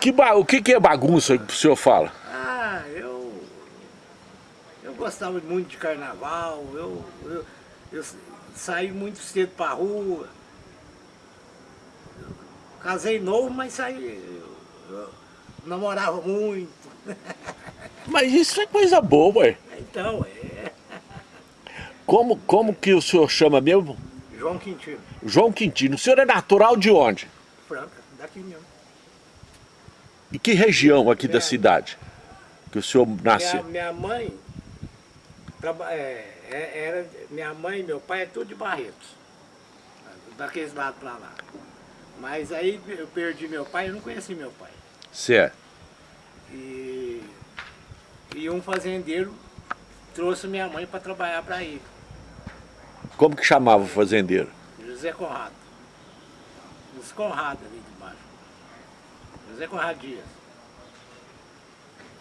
Que ba... O que, que é bagunça que o senhor fala? Ah, eu... Eu gostava muito de carnaval, eu, eu, eu saí muito cedo pra rua. Casei novo, mas saí... Eu, eu namorava muito. Mas isso é coisa boa, ué. Então, é... Como, como que o senhor chama mesmo? João Quintino. João Quintino. O senhor é natural de onde? Franca, daqui mesmo. E que região aqui da Minha- cidade? Que o senhor nasceu? Minha, minha mãe, é, é- era, minha mãe e meu pai é tudo de Barretos, daqueles lados pra lá. Mas aí eu perdi meu pai, eu não conheci meu pai. Certo. E, e um fazendeiro trouxe minha mãe para trabalhar para ele, Como que chamava o fazendeiro? José Conrado. José Conrado ali de baixo. José Conrado Dias.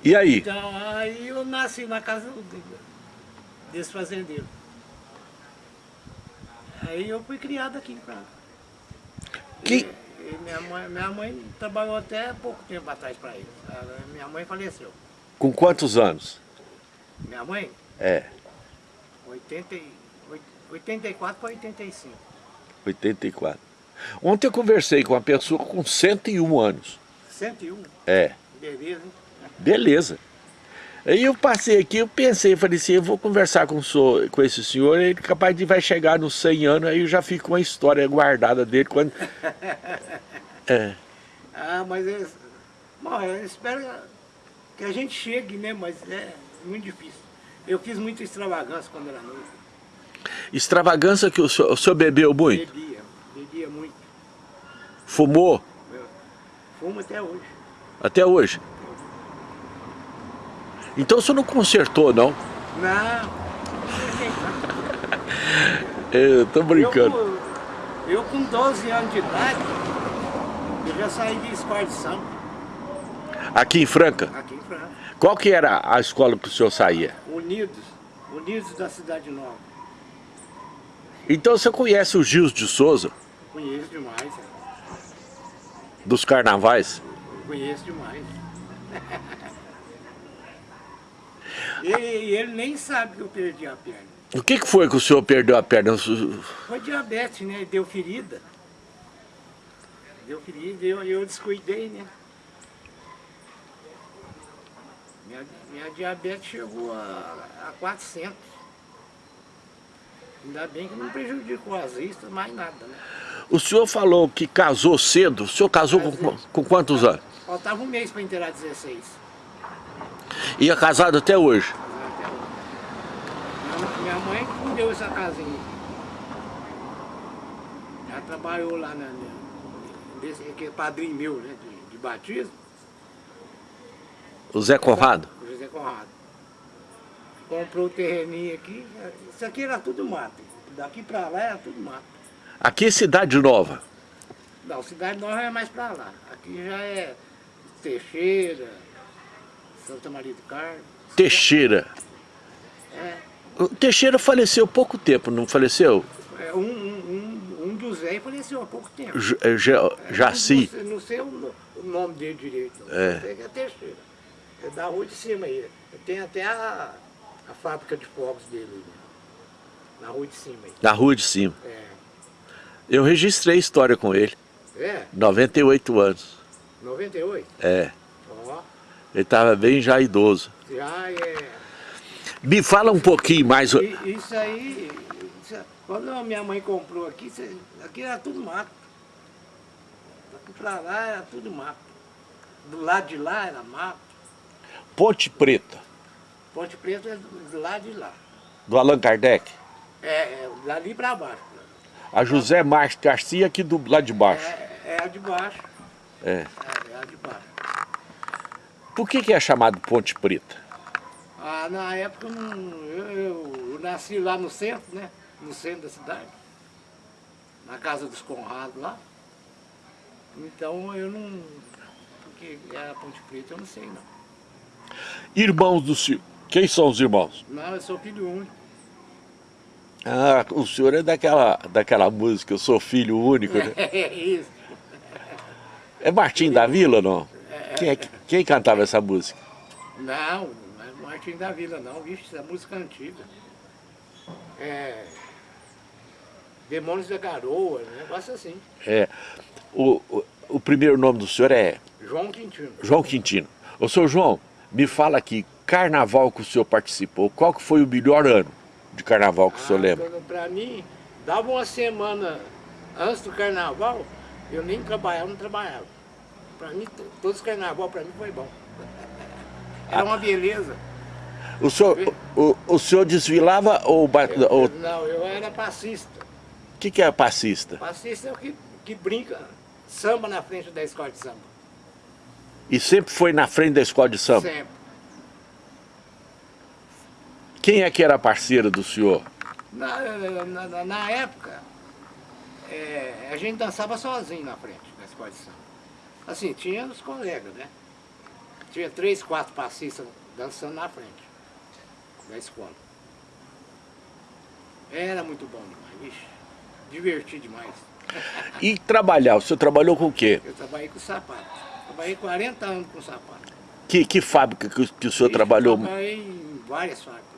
E aí? Então, aí eu nasci na casa desse fazendeiro. Aí eu fui criado aqui em Franca. Que... E, e minha, mãe, minha mãe trabalhou até pouco tempo atrás para ele. Minha mãe faleceu. Com quantos anos? Minha mãe, É, 80, e- oit- 84 para 85. 84. Ontem eu conversei com uma pessoa com 101 anos. 101, É, beleza, hein? beleza. Aí eu passei aqui, eu pensei, falei assim, eu vou conversar com, o senhor, com esse senhor, ele capaz de vai chegar nos 100 anos, aí eu já fico com uma história guardada dele quando... É, Ah, mas é, bom, eu espero que a gente chegue, né? Mas é muito difícil. Eu fiz muita extravagância quando era novo. extravagância que o senhor, o senhor bebeu muito? Bebia, bebia muito. Fumou? Eu fumo até hoje. Até hoje? Então o senhor não consertou, não? Não. Eu tô Eu, brincando. com- eu com 12 anos de idade, eu já saí de escola de samba, Aqui em Franca? aqui em França. Qual que era a escola que o senhor saía? Unidos, Unidos da Cidade Nova. Então você conhece o Gils de Souza, Conheço demais, é. Dos carnavais? conheço demais. e, e ele nem sabe que eu perdi a perna. O que, que foi que o senhor perdeu a perna? Foi diabetes, né? Deu ferida. Deu ferida e eu, eu descuidei, né? Minha, minha diabetes chegou a, a 400. Ainda bem que não prejudicou as vistas, mais nada, né? O senhor falou que casou cedo. O senhor casou com, com quantos anos? Faltava um mês para inteirar 16. E é casado até hoje? Até hoje. Minha, mãe que me deu essa casinha. Ela trabalhou lá na, desse, que é padrinho meu, né? De, de batismo. O Zé Conrado? O José Conrado. Comprou o terreninho aqui. Isso aqui era tudo mato. Daqui pra lá era tudo mato. Aqui é Cidade Nova. Não, Cidade Nova é mais pra lá. Aqui já é Teixeira, Santa Maria do Carmo. Teixeira. É, O Teixeira faleceu há pouco tempo, não faleceu? é um, um, um, um dos Zé faleceu há pouco tempo. J- eh, Ja- Jaci. Não sei, não sei o, no- o nome dele direito. não. É. Sei que é Teixeira. É da rua de cima aí. Tem até a, a fábrica de fogos dele. né? Na rua de cima aí. Na rua de cima. É. Eu registrei história com ele. É? 98 anos. 98? É. Ó, Ele estava bem já idoso. já é. Me fala um pouquinho mais. Isso aí, isso- quando a minha mãe comprou aqui, aqui era tudo mato. Daqui pra lá era tudo mato. Do lado de lá era mato. Ponte Preta, Ponte Preta é do, do lado de lá. do Allan Kardec. É, é dali pra baixo. A José Márcio Garcia aqui do lado de baixo. É, é a de baixo. É. É, é a de baixo. Por que, que é chamado Ponte Preta? Ah, na época eu, eu, eu- nasci lá no centro, né? No centro da cidade. Na casa dos Conrados lá. Então eu não. Porque era Ponte Preta, eu não sei não. Irmãos do senhor. Quem são os irmãos? Não, eu sou filho único. Ah, o senhor é daquela, daquela música, eu sou filho único, né? É isso. É Martim da Vila ou não? É, Quem, é, quem cantava essa música? Não, não é Martim da Vila não, vixe, essa música é antiga. É. Demônios da Garoa, um negócio assim. É, o, o, o primeiro nome do senhor é João Quintino. João Quintino. Ô, senhor João, me fala aqui, carnaval que o senhor participou, qual que foi o melhor ano de carnaval que o senhor Ah, lembra? Pra mim, dava uma semana antes do carnaval, eu nem trabalhava, não trabalhava. Pra mim, to- todos os carnaval pra mim foi bom. Era uma beleza. O senhor, o, o senhor desfilava ou... ou- não, eu era passista. O que, que é passista? Passista é o que, que brinca, samba na frente da escola de samba. E sempre foi na frente da escola de samba? Sempre. Quem é que era parceiro do senhor? Na, na- na- época, é, a gente dançava sozinho na frente da escola de samba. Assim, tinha os colegas, né? Tinha três, quatro passistas dançando na frente da escola. Era muito bom demais, vixe. Diverti demais. E trabalhar, o senhor trabalhou com o quê? Eu trabalhei com sapato. Trabalhei 40 anos com sapato. Que, que fábrica que, o- que o senhor Ixi, trabalhou? Eu trabalhei em várias fábricas.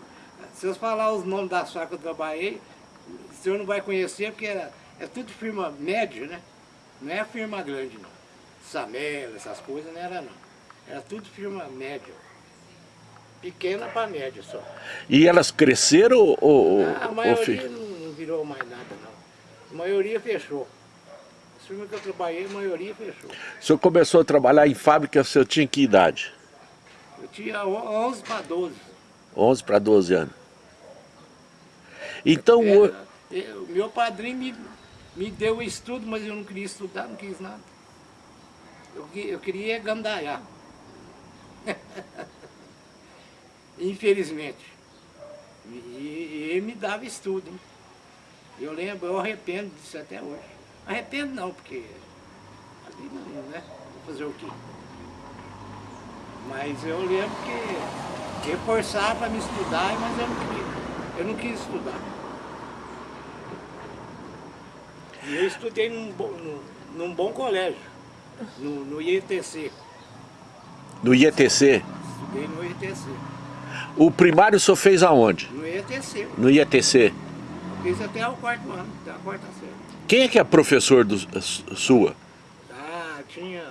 Se eu falar os nomes das fábricas que eu trabalhei, o senhor não vai conhecer, porque era, é tudo firma média, né? Não é firma grande, não. Samela, essas coisas não era, não. Era tudo firma média. Pequena para média só. E elas cresceram ou... ou- A ou maioria fi- não, virou mais nada, não. A maioria fechou. As firmas que eu trabalhei, a maioria fechou. O senhor começou a trabalhar em fábrica, o senhor tinha que idade? Eu tinha on- 11 para 12. 11 para 12 anos. Então, o- Era- eu- meu padrinho me, me deu o estudo, mas eu não queria estudar, não quis nada. Eu, eu queria gandaiar. Infelizmente. E, e ele me dava estudo, hein? Eu lembro, eu arrependo disso até hoje. Arrependo não, porque ali não, né? Vou fazer o quê? Mas eu lembro que eu forçava para me estudar, mas eu não queria. Eu não quis estudar. E eu estudei num, bom- num, num bom colégio, no, no IETC. no IETC, Estudei no IETC. o primário o senhor fez aonde? No IETC. No IETC. Fiz até o quarto ano, até a quarta série. Quem é que é professor do, su- sua? Ah, tinha.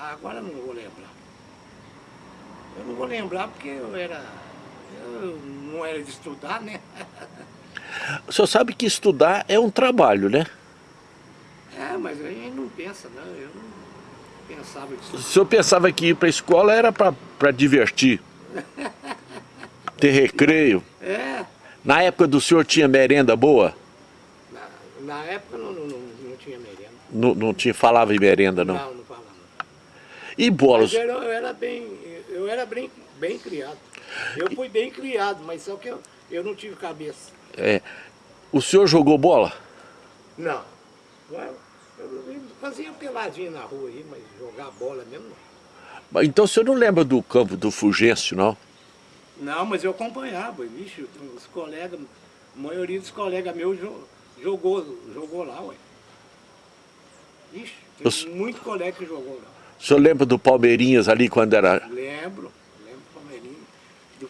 agora eu não vou lembrar. Eu não vou lembrar porque eu era. Eu não era de estudar, né? O senhor sabe que estudar é um trabalho, né? É, mas a gente não pensa, não. Eu não pensava O disso. senhor pensava que ir para a escola era para divertir. Ter recreio. É, Na época do senhor tinha merenda boa? na, na época não, não, não, tinha merenda. Não, não tinha, falava em merenda, não. Não, não falava. E bolas? Mas eu, eu era bem, eu era bem, bem criado. Eu fui bem criado, mas só que eu, eu não tive cabeça. É, o senhor jogou bola? Não. Eu, eu fazia peladinha na rua aí, mas jogar bola mesmo não. Então o senhor não lembra do campo do Fulgêncio, não? Não, mas eu acompanhava, vixe, os colegas, a maioria dos colegas meus jo- jogou, jogou lá, ué. Vixe, tem Os- muito colega que jogou lá. O senhor lembra do Palmeirinhas ali quando era... Lembro,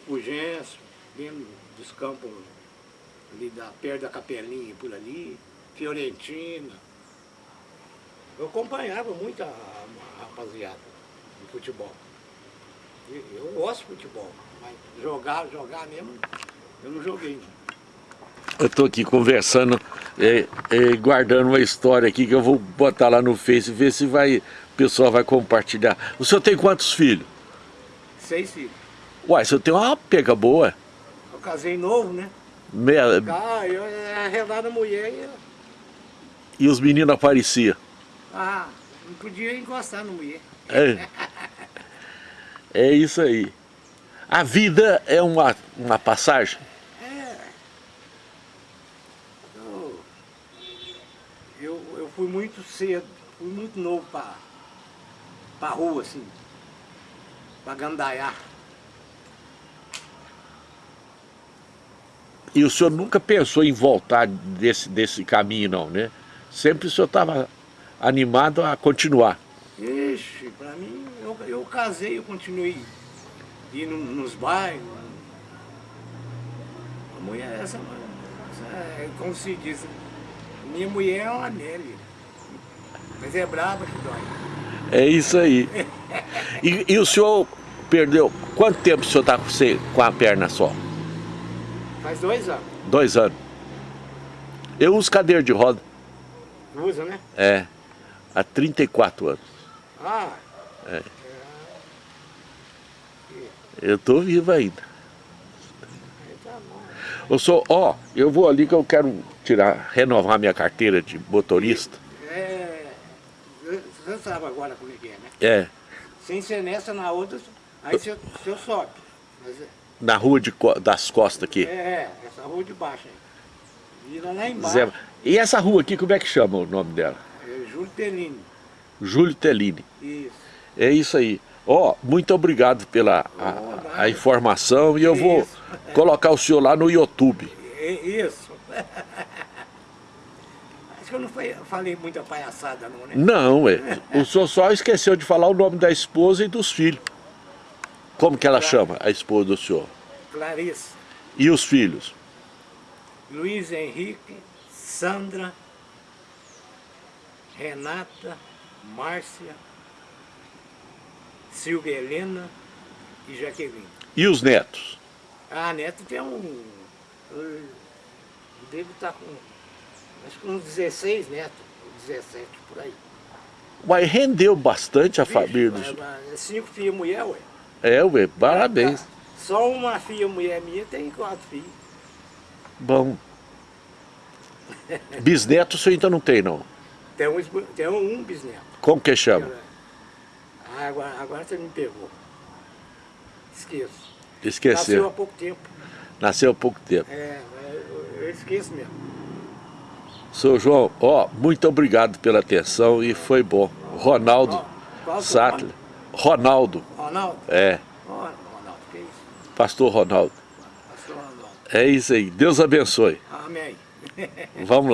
Fugêncio, lembro dos campos ali da, perto da Capelinha por ali, Fiorentina. Eu acompanhava muito a, a rapaziada de futebol. Eu gosto de futebol, mas jogar, jogar mesmo, eu não joguei. Eu estou aqui conversando, é, é, guardando uma história aqui que eu vou botar lá no Face e ver se vai, o pessoal vai compartilhar. O senhor tem quantos filhos? Seis filhos. Uai, o senhor tem uma pega boa. Eu casei novo, né? Meia, Ah, eu arredava a mulher e eu, e os meninos apareciam. ah, não podia encostar na mulher. É, é isso aí. A vida é uma, uma passagem? É. Eu, eu, eu fui muito cedo, fui muito novo para pra rua, assim, para gandaiar. E o senhor nunca pensou em voltar desse, desse caminho, não, né? Sempre o senhor estava animado a continuar. Ixi, pra mim, eu, eu casei, eu continuei indo nos bairros. A mulher, essa, essa é, como se diz, minha mulher é uma Nelly. Mas é braba que dói. É isso aí. E, e o senhor perdeu, quanto tempo o senhor está com a perna só? Faz dois anos. Dois anos. Eu uso cadeira de roda, Usa, né? é, há 34 anos. Ah, Eu tô vivo ainda. Eu sou, ó, eu vou ali que eu quero tirar, renovar minha carteira de motorista. É, você sabe agora como é que é, né? É, Sem ser nessa, na outra, aí você, você sobe. Mas é- na rua de das costas aqui. é, essa rua de baixo aí. Vira lá embaixo. Zé- E essa rua aqui, como é que chama o nome dela? É Júlio Telini. Júlio Tellini. Isso. É isso aí. Ó, muito obrigado pela Oh, a, a informação e eu vou Isso. colocar o senhor lá no YouTube. É Isso. Acho que eu não falei muita palhaçada não, né? Não, é. O senhor só esqueceu de falar o nome da esposa e dos filhos. Como que ela chama, a esposa do senhor? Clarice, E os filhos? Luiz Henrique, Sandra, Renata, Márcia, Silvia Helena e Jaqueline. E os netos? Ah, a neta tem um. Eu devo estar com. Acho que uns 16 netos, 17 por aí. Mas rendeu bastante a família do Vixe, senhor. mas- mas Cinco filhas mulher, ué. É, ué, parabéns. Só uma filha mulher minha tem quatro filhos. Bom. Bisneto o senhor ainda não tem, não. Tem um, tem um, bisneto. Como que chama? Ah, agora, agora você me pegou. Esqueço. Nasceu há Esqueceu. pouco tempo. Nasceu há pouco tempo. É, eu, esqueço mesmo. Seu João, ó, muito obrigado pela atenção e foi bom. Ronaldo é Sattler. Ronaldo, Ronaldo? é, Ronaldo, que isso? pastor Ronaldo. Pastor Ronaldo. É isso aí. Deus abençoe. Amém. Vamos lá.